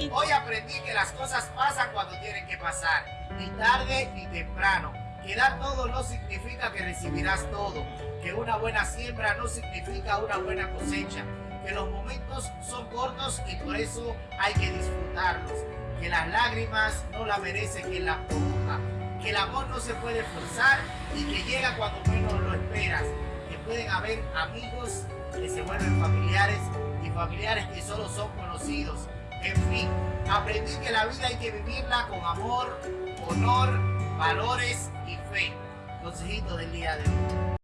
Hoy aprendí que las cosas pasan cuando tienen que pasar, ni tarde ni temprano. Que dar todo no significa que recibirás todo, que una buena siembra no significa una buena cosecha, que los momentos son cortos y por eso hay que disfrutarlos, que las lágrimas no la merece quien las provoca, que el amor no se puede forzar y que llega cuando menos lo esperas, que pueden haber amigos que se vuelven familiares y familiares que solo son conocidos. En fin, aprendí que la vida hay que vivirla con amor, honor, valores y fe. Consejito del día de hoy.